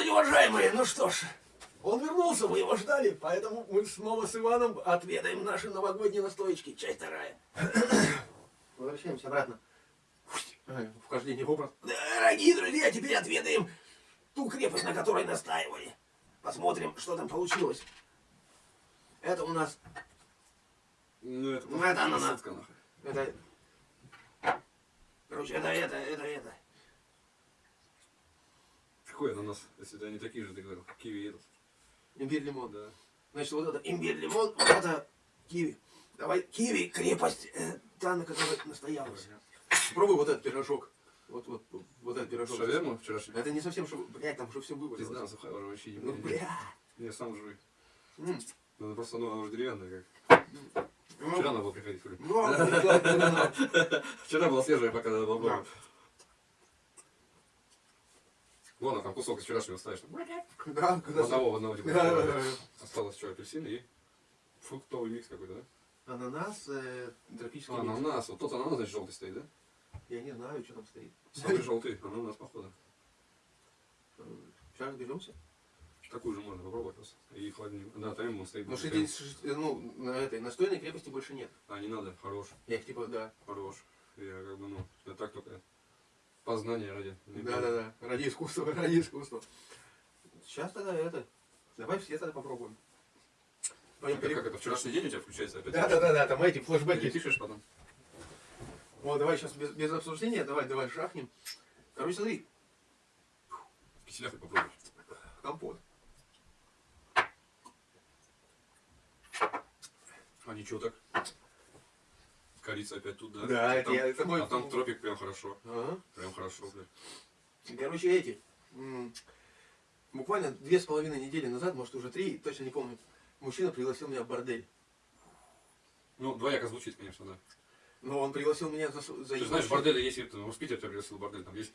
здравствуйте, уважаемые. Ну что ж, он вернулся, мы его ждали, поэтому мы снова с Иваном отведаем наши новогодние настоечки. Часть вторая. Возвращаемся обратно. Вхождение в образ. Дорогие друзья, теперь отведаем ту крепость, на которой настаивали. Посмотрим, что там получилось. Это у нас... Ну, это, Ну, это ананас. Это... Короче, это, это, это, это. Какой ананас? Если они такие же, ты говорил, киви этот. Имбирь, лимон. Да. Значит, вот это имбирь, лимон, вот это киви. Давай, киви, крепость, э, та, на которой настоялась. Пробуй вот этот пирожок. Вот, вот, вот этот пирожок. Шаверму вчерашний? Это не совсем, шо... блядь, там уже все вывалилось. знал, сухая уже вообще не Ну, бля. Не, сам жуй. Ну, она просто, ну, она уже деревянная, как. Вчера надо было приходить. Ну, а, ну, ну, Вчера была свежая, пока надо было. Вон, а там кусок из вчерашнего оставишь. ну. Да, когда... одного, одного. типа. Осталось что, апельсин и фруктовый микс какой-то, да? Ананас, тропический А, ананас. Вот тот ананас, значит, желтый стоит, да? Я не знаю, что там стоит. Самый желтый ананас, походу. Сейчас разберемся. Такую же можно попробовать просто. И холодильник. Да, там он стоит. Ну, ну, на этой настойной крепости больше нет. А, не надо, хорош, Я их типа, да. хорош. Я как бы, ну, я так только познание ради. Да, да, да. Ради искусства, ради искусства. Сейчас тогда это. Давай все тогда попробуем. Пойдем Как, пере- как это, вчерашний день у тебя включается опять? Да, да, да, да, там эти Ты флешбеки. пишешь потом? Вот, давай сейчас без, без обсуждения, давай, давай шахнем. Короче, смотри, Киселях попробуй. компот. А ничего так. Корица опять тут, да? Да, а это там, я- это мой- А там тропик прям хорошо. Ага. Прям хорошо, блядь. Короче, эти. Буквально две с половиной недели назад, может уже три, точно не помню, мужчина пригласил меня в бордель. Ну, двояко звучит, конечно, да. Но он пригласил меня за, за Ты знаешь, бордели есть, в Питере тебя пригласил бордель, там есть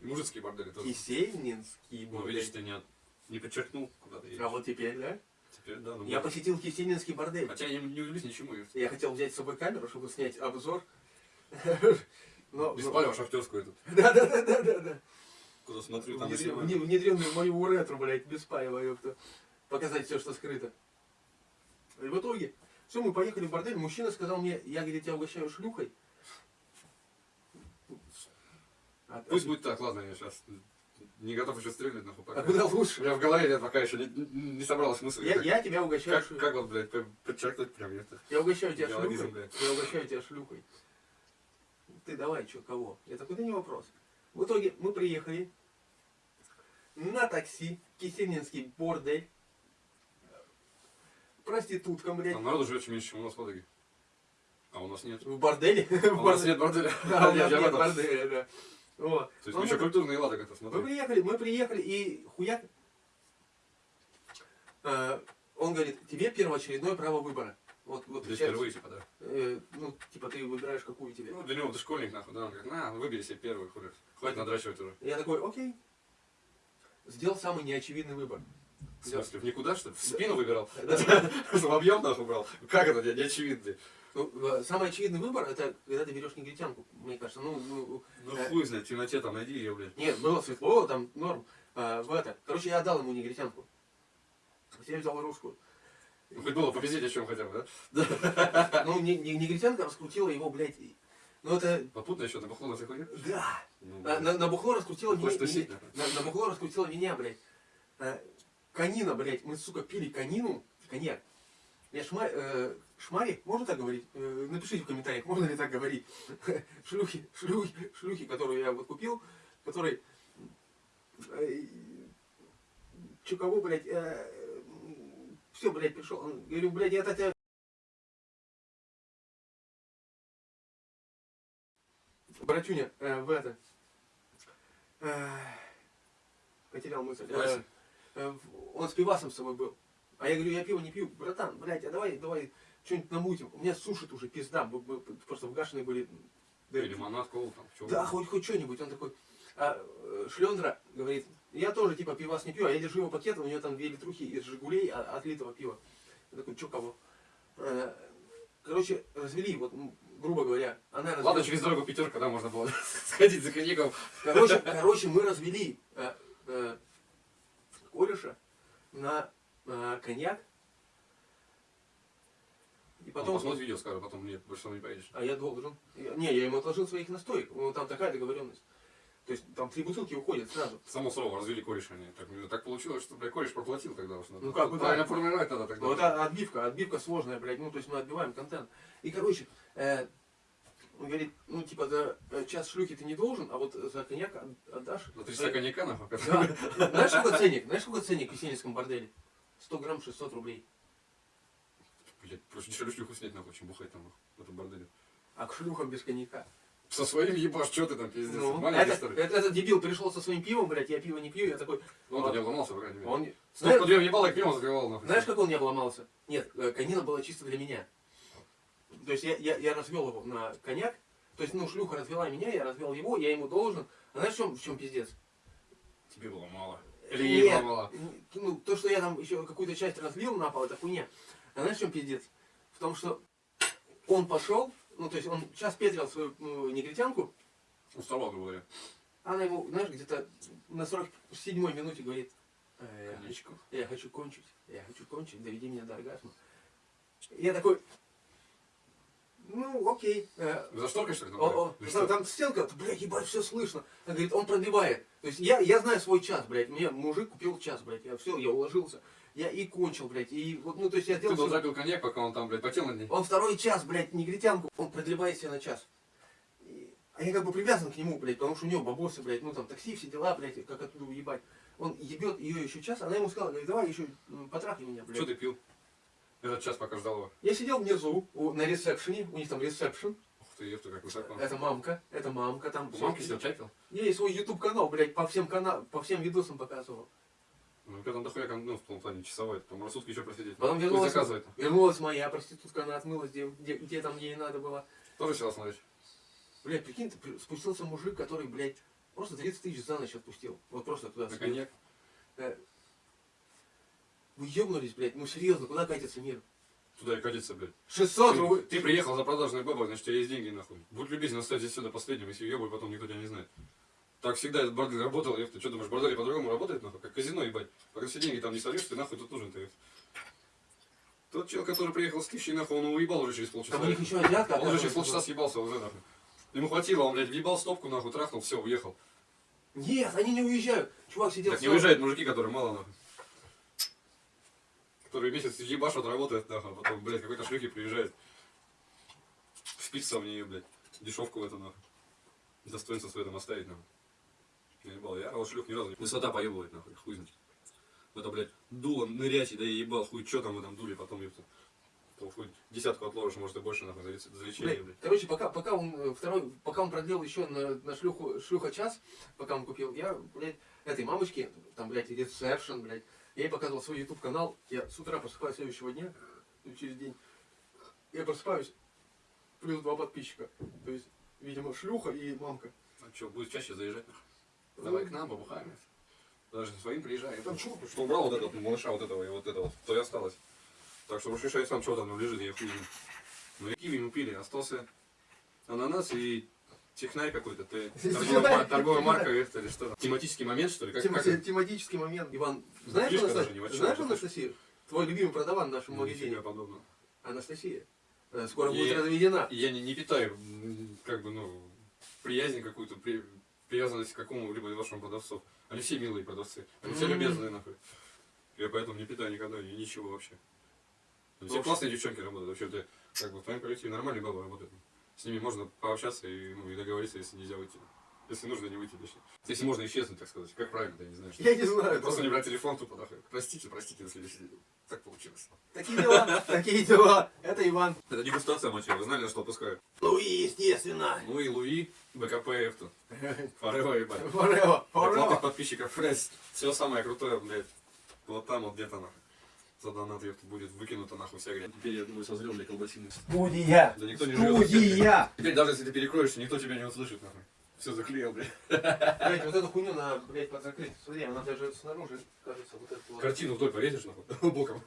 мужицкие бордели тоже. Кисельнинский Ну, видишь, ты не, не подчеркнул, куда ты едешь. А вот теперь, да? Теперь, да, ну, Я может. посетил Кисельнинский бордель. Хотя я не, удивлюсь ничему. я- хотел взять с собой камеру, чтобы снять обзор. Но, Без но- шахтерскую эту. Да, да, да, да, да, да. Куда смотрю, там и Внедрен- снимаю. вне- Внедренную в мою уретру, блядь, без паева, ёпта. Показать все, что скрыто. И в итоге, все, мы поехали в бордель, мужчина сказал мне, я, говорит, тебя угощаю шлюхой. А, Пусть будет так, ладно, я сейчас не готов еще стрелять, нахуй, пока. а куда У лучше? меня в голове нет пока еще не, не собралась мысль. Я, я тебя угощаю как, как вот, блядь, по- подчеркнуть прям это. Я угощаю тебя шлюхой. блядь. Я угощаю тебя шлюхой. Ты давай, что, кого? Я такой, да не вопрос. В итоге мы приехали на такси, Кисельнинский бордель. Проституткам, блядь. Там народу живет меньше, чем у нас в Ладоге. А у нас нет. В борделе. А у нас нет борделя. Да, у нас нет борделя, да. Вот. То есть Ну, мы еще мы- культурный ладок это Мы смотри. приехали, мы приехали, и хуяк. э, он говорит, тебе первоочередное право выбора. Вот, вот Здесь сейчас, впервые, типа, да. э, ну, типа, ты выбираешь, какую тебе. Ну, для него ты школьник, нахуй, да, он говорит, на, выбери себе первый, хули. Хватит надрачивать уже. Я такой, окей. Сделал самый неочевидный выбор. В смысле, в никуда, что ли? В спину выбирал? В объем, нахуй, брал? Как это, не, не очевидно? Ну, э, самый очевидный выбор, это когда ты берешь негритянку, мне кажется. Ну, ну, Ну, э, хуй знает, в темноте там найди ее, блядь. нет, было светло, там норм. А, в это. Короче, я отдал ему негритянку. Я взял русскую. Ну, хоть было попиздеть о чем хотя бы, да? Ну, не- не- негритянка раскрутила его, блядь. Ну, это... Попутно еще на бухло на заходил? Да! Ну, На, на- бухло раскрутила меня. На, бухло раскрутила меня, блядь. Э, Конина, блядь. Мы, сука, пили конину. Коньяк. Я шма, э, шмари, можно так говорить? Э, напишите в комментариях, можно ли так говорить. Шлюхи, шлюхи, шлюхи, которую я вот купил, который... Э, чё кого, блядь, все, блядь, пришел. Он, говорю, блядь, я тебя Братюня, э, в это. э, потерял мысль. Э, э, он с пивасом с собой был. А я говорю, я пиво не пью. Братан, блядь, а давай, давай что-нибудь намутим. У меня сушит уже пизда. мы- просто вгашенные были. Или лимонад, колу там, чё да, хоть, хоть что-нибудь. Он такой, а, э, Шлендра говорит, я тоже типа пивас не пью, а я держу его пакет, у него там две литрухи из Жигулей отлитого пива. Я такой, что кого? Э, Короче, развели, вот, грубо говоря, она развела. Ладно, через дорогу пятерка, да, можно было сходить за коньяком. Короче, короче, мы развели. э, э, кореша на э, коньяк. И Потом потом... посмотрит видео, скажет, потом нет, больше не поедешь. А я должен. Не, я ему отложил своих настоек. Ну, там такая договоренность. То есть там три бутылки уходят сразу. Само слово, развели кореша они. Так, ну, так получилось, что, бля, кореш проплатил тогда уж. надо. Ну, как бы, да. Правильно формировать надо тогда. Ну, это отбивка, отбивка сложная, блядь. Ну, то есть мы отбиваем контент. И, короче, э, он говорит, ну, типа, за э, час шлюхи ты не должен, а вот за коньяк от- отдашь. За 300 коньяка, нахуй. Да. Знаешь, сколько ценник? Знаешь, сколько ценник в Есенинском борделе? 100 грамм 600 рублей. Блядь, проще дешевле шлюху снять, нахуй, чем бухать там, в этом борделе. А к шлюхам без коньяка. Со своим ебашь, что ты там, пиздец. Ну, Маленький, это, что это- этот дебил пришел со своим пивом, блядь, я пиво не пью, я такой, Он-то не обломался, по крайней мере. он... Знаешь, две въебал, и пивом закрывал, нахуй. знаешь, как он не обломался? Нет, э, конина была чисто для меня. То есть я, я, я развел его на коньяк, то есть, ну, шлюха развела меня, я развел его, я ему должен. А знаешь, в чем, в чем пиздец? Тебе было мало. Или Нет, мало. ну, то, что я там еще какую-то часть разлил на пол, это хуйня. А знаешь, в чем пиздец? В том, что он пошел, ну, то есть он сейчас петрил свою ну, негритянку, Уставал, грубо говоря. она ему, знаешь, где-то на 47-й минуте говорит, «Э, я, хочу, Коньячку. я хочу кончить, я хочу кончить, доведи меня до оргазма. Я такой, ну, окей. э, За шторкой, что ли? там, о- о, что? там стенка, блядь, ебать, все слышно. Она говорит, он продлевает. То есть я, я знаю свой час, блядь. Мне мужик купил час, блядь. Я все, я уложился. Я и кончил, блядь. И вот, ну, то есть я Ты сделал... был всё. запил коньяк, пока он там, блядь, потел над ней. Он второй час, блядь, негритянку, он продлевает себя на час. И- А я как бы привязан к нему, блядь, потому что у него бабосы, блядь, ну там такси, все дела, блядь, как оттуда уебать. Он ебет ее еще час, она ему сказала, говорит, давай еще м, потрахай меня, блядь. Что ты пил? Этот час пока ждал его. Я сидел внизу, у- на ресепшене, у них там ресепшн. Ух ты, ты, как высоко. Это мамка, это мамка, там... У мамки сидел, чай пил? Я и свой YouTube канал, блядь, по всем канал, по всем видосам показывал. Ну, тебя там дохуя, ну, в том плане, часовой, там рассудки еще просидеть. Потом вернулась, вернулась моя проститутка, она отмылась, где, где, где там ей надо было. Тоже села смотреть. Блядь, прикинь, спустился мужик, который, блядь, просто 30 тысяч за ночь отпустил. Вот просто туда. На коньяк. Вы ебнулись, блядь, ну серьезно, куда катится мир? Туда и катится, блядь. 600 Ты, рублей. ты приехал за продажной бабой, значит, у тебя есть деньги, нахуй. Будь любезен, оставь здесь все до последнего, если ебай, потом никто тебя не знает. Так всегда этот бордель работал, еб ты что думаешь, бордель по-другому работает, нахуй, как казино, ебать. Пока все деньги там не сольешь, ты нахуй тут нужен ты. Тот чел, который приехал с тысячей, нахуй, он его уебал уже через полчаса. Там у них еще азиатка. Он уже через полчаса съебался уже, нахуй. Ему хватило, он, блядь, въебал стопку, нахуй, трахнул, все, уехал. Нет, они не уезжают. Чувак сидел... Так не уезжают мужики, которые мало, нахуй. Которые месяц ебашут, работают, нахуй, а потом, блядь, какой-то шлюхи приезжает. Спится в нее, блядь, дешевку в эту, нахуй. Достоинство свое там оставить, нахуй. Я ебал, я вот шлюх ни разу не... Высота поебывает, нахуй, хуй знает. Это, блядь, дуло нырять, и да я ебал, хуй, что там в этом дуле, потом. То хуй десятку отложишь, может и больше, нахуй, за, лечение, Блядь, блядь. короче, пока, пока он э, второй, пока он продлил еще на, на шлюху, шлюха час, пока он купил, я, блядь, этой мамочке, там, блядь, ресепшн, блядь, я ей показывал свой YouTube канал, я с утра просыпаюсь следующего дня, ну, через день, я просыпаюсь, плюс два подписчика, то есть, видимо, шлюха и мамка. А что, будет чаще заезжать, нахуй? Давай к нам, побухаем. Даже своим приезжаем. Там чё? Что убрал вот этот, ну, малыша вот этого и вот этого, то и осталось. Так что уж решай сам, что там лежит, я хуй. Ну и киви мы пили, остался ананас и технарь какой-то. Ты торговая, мар- торговая марка это или что? Тематический момент, что ли? Как, Тема- как это? тематический момент. Иван, знаешь, чем. знаешь Анастасию? Твой любимый продаван в нашем Ну, магазине. подобного. Анастасия. Э, Скоро И- будет разведена. Я не, не питаю, как бы, ну, приязнь какую-то, при- привязанность к какому-либо из ваших продавцов. Они все милые продавцы. Они все любезные, нахуй. Я поэтому не питаю никогда ни- ничего вообще. Все классные девчонки работают. Вообще, ты, как бы, в твоем коллективе нормальные бабы работают. С ними можно пообщаться и, ну, и договориться, если нельзя выйти. Если нужно, не выйти точнее. Если можно исчезнуть, так сказать. Как правильно, я не знаю. Что. Я не знаю. Просто не брать телефон тупо, нахуй. Простите, простите, на следующий день. Так получилось. Такие дела, такие дела. Это Иван. Это дегустация мочи, вы знали, на что опускаю? Ну и естественно. Ну и Луи, БКПФ тут. Форева, ебать. Платных forever. подписчиков, блядь, все самое крутое, блядь, вот там вот где-то нахуй. За донат ёпта, будет выкинуто нахуй вся грязь. Теперь, я думаю, созрел для колбасины. Студия. Да никто не. Студия. Теперь даже если ты перекроешься, никто тебя не услышит, нахуй. Все заклеил, блядь. Блять, вот эту хуйню надо, блядь, подзакрыть. Смотри, она даже снаружи, кажется, вот эту вот. Картину вдоль повесишь, нахуй, боком.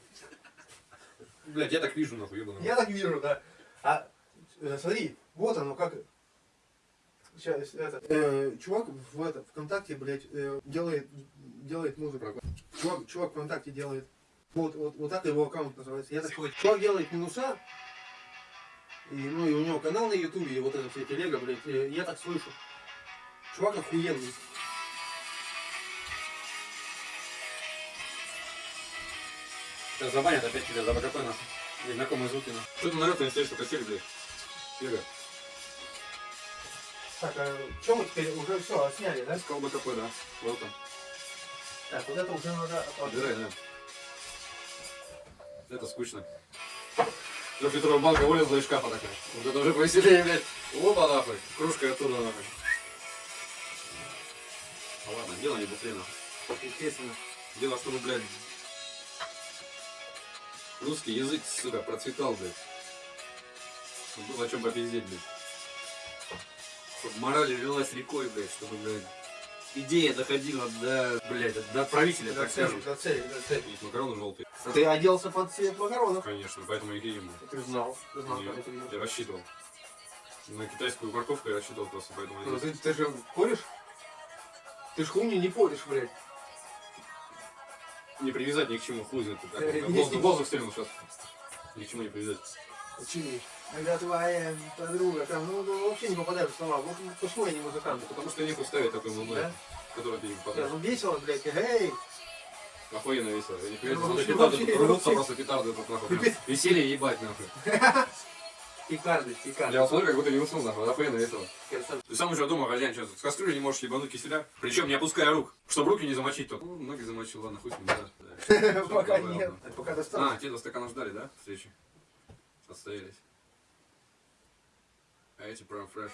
Блядь, я так вижу, нахуй, ебаный. Я так вижу, да. А э, смотри, вот оно как. Сейчас, это. э, чувак в это, ВКонтакте, блядь, э, делает, делает музыку. Чувак, чувак ВКонтакте делает. Вот, вот, вот так его аккаунт называется. Я так. Чувак делает минуса. И, ну и у него канал на ютубе, и вот это все телега, блядь. Я так слышу. Чувак охуенный. Сейчас забанят опять тебя за БКП нахуй. Незнакомые звуки нахуй. Что ты народ не что косили, блядь? Серега, Так, а что мы теперь уже все сняли, да? сказал БКП, да. Welcome. Так, вот это уже надо Убирай, да. Это скучно. Петрова банка вылезла из шкафа такая. Вот это уже повеселее, блядь. Опа, нахуй. Кружка оттуда, нахуй. А ладно, дело не бухле, нахуй. Естественно. Дело, чтобы, блядь, русский язык, сука, процветал, блядь. Чтобы было о чем попиздеть, блядь. Чтобы мораль лилась рекой, блядь, чтобы, блядь, идея доходила до, блядь, до правителя, До так цели, скажем. до цели, до цели. И макароны желтые. Ты оделся под цвет макаронов. Конечно, поэтому я и ем. Ты знал. Ты знал, когда ты я рассчитывал. На китайскую морковку я рассчитывал просто, поэтому я Ну, ты, ты же поришь? Ты ж хуйню не поришь, блядь. Не привязать ни к чему, хуй знает. Воздух- Воздух стрельнул сейчас. Ни к чему не привязать. Почему? Когда твоя подруга там, ну, ну, вообще не попадают в слова. Вот почему я не музыкант? Потому что нехуй ставить такой Да? музлой, который ты Да, попадаешь. ну весело, блядь, эй! Охуенно весело. Я не поверю, Ну, петарды тут рвутся просто петарды тут нахуй. Веселье ебать нахуй. Пикарды, пикарды. Я смотрю, как будто не уснул нахуй. Охуенно весело. Ты сам уже дома, хозяин, что с кастрюли не можешь ебануть киселя. Причем не опуская рук, чтобы руки не замочить тут. Ну, ноги замочил, ладно, хуй с ним, да. Да. Пока нет. Пока А, достаточно. те два стакана ждали, да, встречи? Отстоялись. А эти прям фреш.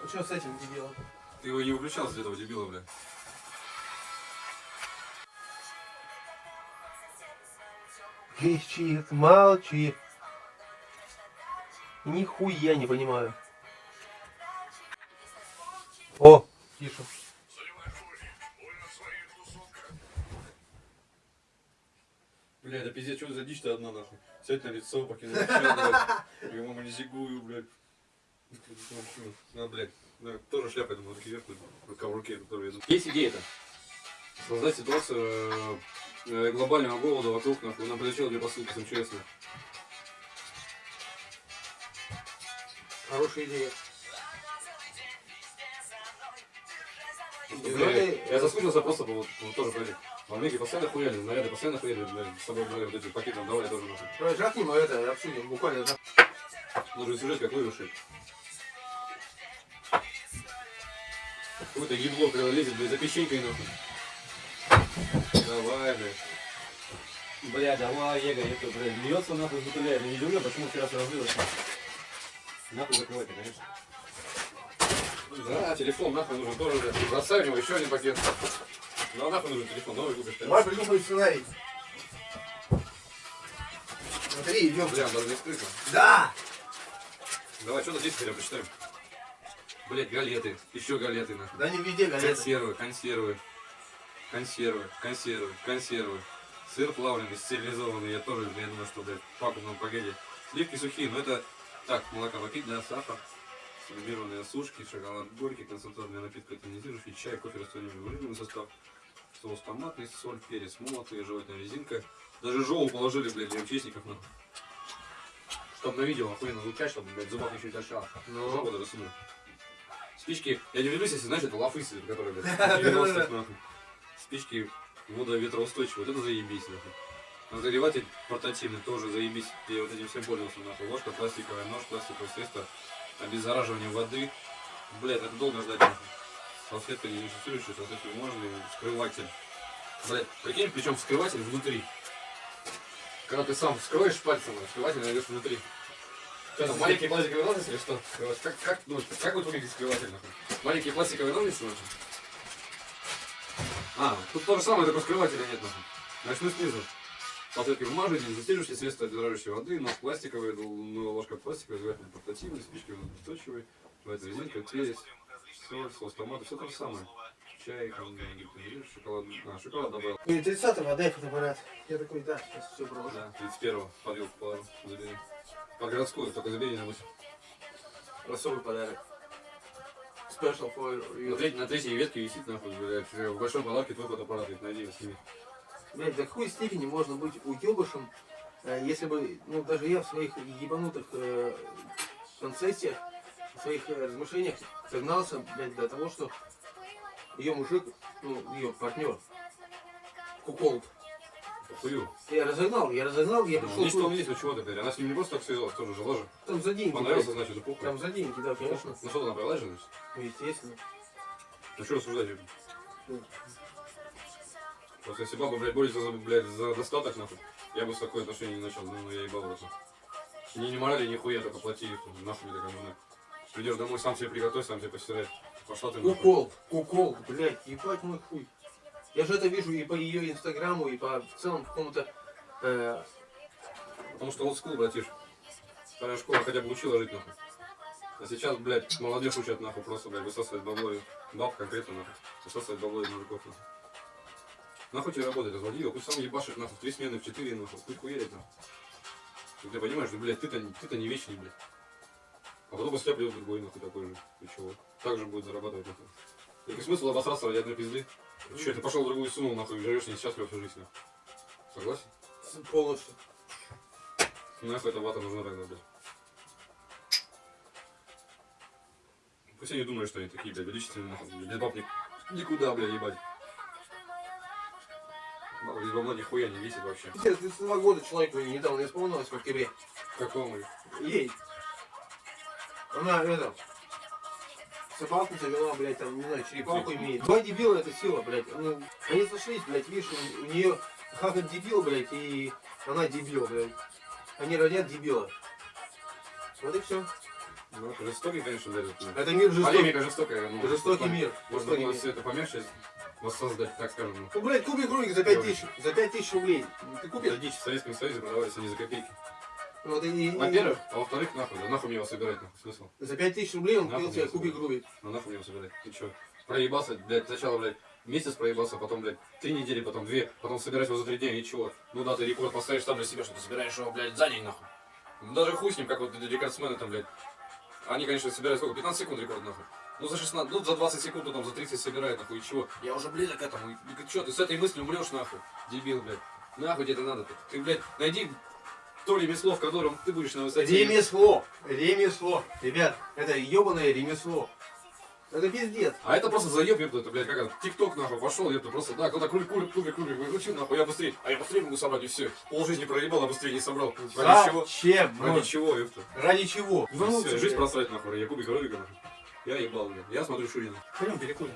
Ну что с этим дебилом? Ты его не выключал с этого дебила, бля. Кричит, молчит. Нихуя не понимаю. О, тише. Бля, это пиздец, что за дичь-то одна, нахуй. Сядь на лицо, покинуть блядь. Я мама не зигую, блядь. На, блядь. Да, тоже шляпа, я думаю, руки вверх, рука в руке, которую я Есть идея-то. Создать ситуацию э, глобального голода вокруг, нахуй. Нам прилетело две посылки с МЧС. Хорошая идея. Бля, Я соскучился просто по вот, вот тоже, блядь. В Америке постоянно хуяли, наряды постоянно хуяли, блядь, с собой, блядь, вот эти пакеты нам давали тоже, нахуй. Давай жахнем а это, обсудим буквально. жах- Нужен сюжет, как вырушить. Какое-то ебло, когда лезет, блядь, за печенькой, нахуй. Давай, блядь. Бля, давай, Ега, это, блядь, льется нахуй из бутыля. Я не удивлен, почему вчера все разлилось. Нахуй закрывать, конечно. Да, телефон нахуй нужен тоже, блядь. Бросай у него еще один пакет. Ну а нахуй нужен телефон, новый купишь. Давай придумай сценарий. Смотри, идем. Бля, даже не скрыто. Да! Давай, что-то здесь хотя бы почитаем. Блять, галеты, еще галеты, нахуй. Да не везде галеты. Консервы, консервы, консервы, консервы, консервы. Сыр плавленый, стерилизованный, я тоже, я думаю, что, блядь, в пакетном пакете. Сливки сухие, но это, так, молока попить, да, сахар, сублимированные сушки, шоколад горький, концентрированный напиток тонизирующий, чай, кофе, растворимый состав, соус томатный, соль, перец, молотый, жевательная резинка. Даже жоу положили, блядь, для МЧСников, нахуй. Чтоб на видео охуенно звучать, чтобы, блядь, зубах еще не торчало. Ну. Жопу даже сунул. Спички, я не удивлюсь, если, знаешь, это лафысы, которые, блядь, 90-х, нахуй. Спички водоветроустойчивые, вот это заебись, нахуй. Разогреватель портативный тоже заебись. Я вот этим всем пользовался, нахуй. Ложка пластиковая, нож пластиковое средство, обеззараживание воды. Блядь, это долго ждать, нахуй. Салфетка не дезинфицирующая, салфетка бумажный, вскрыватель. Блядь, прикинь, причем вскрыватель внутри. Когда ты сам вскроешь пальцем, а вскрыватель найдешь внутри. Что там, маленькие пластиковые ножницы или что? Как, как, ну, как будет выглядеть скрыватель, нахуй? Маленькие пластиковые ножницы, нахуй? А, тут то же самое, только скрывателя нет, нахуй. Начну снизу. Салфетки бумажные, дезинфицирующие средства дрожащей воды, нож пластиковый, ну, ложка пластиковая, жевательный портативный, спички устойчивые, жевательная резинка, перец, соль, соус томата, все то же самое. Чай, там, шоколад, а, шоколад добавил. И 30-го отдай фотоаппарат. Я такой, да, сейчас все брошу. Да, 31-го, подвилку положу, забери. Под городскую, только забери на мысль. Особый подарок. Special for На, you. треть- на третьей ветке висит, нахуй, блядь, в большой палатке твой фотоаппарат, говорит, найди его, сними. Блядь, до какой степени можно быть уебышем, э, если бы, ну, даже я в своих ебанутых э, концессиях, в своих э, размышлениях согнался, блядь, до того, что ее мужик, ну, ее партнер, куколд. Похую. Я разогнал, я разогнал, я Ну, пришел есть что тут, есть, чего теперь. Она с ним не просто так связалась, тоже жила же. там за деньги, Понравился, блядь. значит, похуй. там за деньги, да, конечно, Ну что, она же, значит? ну, естественно. Ну что рассуждать? Юрий? Ну, Просто если баба, блядь, борется за, блядь, за достаток, нахуй, я бы с такое отношение не начал, ну, я ебал это. Ни, ни морали, ни хуя, только плати, нахуй мне такая нужна. Придешь домой, сам себе приготовь, сам себе постирай. Пошла ты нахуй. Кукол, кукол, блядь, ебать мой хуй. Я же это вижу и по ее инстаграму, и по в целом какому-то э, Потому что олдскул, братиш. Старая школа хотя бы учила жить, нахуй. А сейчас, блядь, молодежь учат, нахуй, просто, блядь, высасывать бабло и баб конкретно, нахуй. Высасывать бабло из мужиков, нахуй. Нахуй тебе работать, разводи его, пусть сам ебашит, нахуй, в три смены, в четыре, нахуй, пусть хуярит, нахуй. И ты понимаешь, что, блядь, ты-то, ты-то не вечный, блядь. А потом после тебя придет другой, нахуй, такой же. И чего? Так же будет зарабатывать, нахуй. Какой смысл обосраться ради одной пизды? Че, ты пошел в другую сунул, нахуй, живешь несчастлив всю жизнь, нахуй. Согласен? полностью. Нахуй эта вата нужна тогда, блядь. Пусть они думают, что они такие, блядь, величественные, нахуй, без баб ни- никуда, блядь, ебать. Баба без бабла нихуя не весит вообще. Пиздец, 32 года человеку недавно исполнилось в октябре. Какому? Ей. Она это. Собаку завела, блядь, там, не знаю, черепаху имеет. Два дебила это сила, блядь. Ну, они сошлись, блядь, видишь, у, у нее хахат дебил, блядь, и она дебил, блядь. Они родят дебила. Вот и все. Ну, это жестокий, конечно, блядь. это, мир жестокий. Полемика жестокая. Ну, Жестокий мир. Можно Жестокий было мир. все это помягче воссоздать, так скажем. ну. Блядь, кубик Рубик за 5 тысяч, за 5 тысяч рублей. Ты купишь? дичь в Советском Союзе продавались они за копейки. Вот, и, и- Во-первых, а во-вторых, нахуй, да нахуй мне его собирать, нахуй, смысл? за 5 тысяч рублей он купил себе кубик. Рубик. Ну нахуй мне его собирать? Ты чё? Проебался, блядь, сначала, блядь, месяц проебался, потом, блядь, три недели, потом две, потом собирать его за три дня, ничего. Ну да, ты рекорд поставишь там для себя, что ты собираешь его, блядь, за день, нахуй. Ну, Даже хуй с ним, как вот рекордсмены там, блядь. Они, конечно, собирают сколько? 15 секунд рекорд, нахуй. Ну за 16, ну за 20 секунд, ну там за 30 собирают, нахуй, и чего? Я уже близок к этому. И, и чё, ты с этой мыслью умрешь, нахуй? Дебил, блядь. Нахуй тебе это надо? Ты, ты, блядь, найди то ремесло, в котором ты будешь на высоте. Ремесло, ремесло. Ребят, это ебаное ремесло. Это пиздец. А это просто заеб, ёпта, это, блядь, как это, тикток, нахуй, пошел, ёпта, просто, да, кто-то кубик, кубик, кубик, кубик, выкрутил, нахуй, я быстрее, а я быстрее могу собрать, и все. Пол жизни проебал, а быстрее не собрал. Ради чего? Зачем? Ради Ну, чего, ёпта? Ради чего? Всё, жизнь просрать, нахуй, я кубик ролика, нахуй. Я ебал, блядь, я смотрю Шурина. Пойдем перекурим.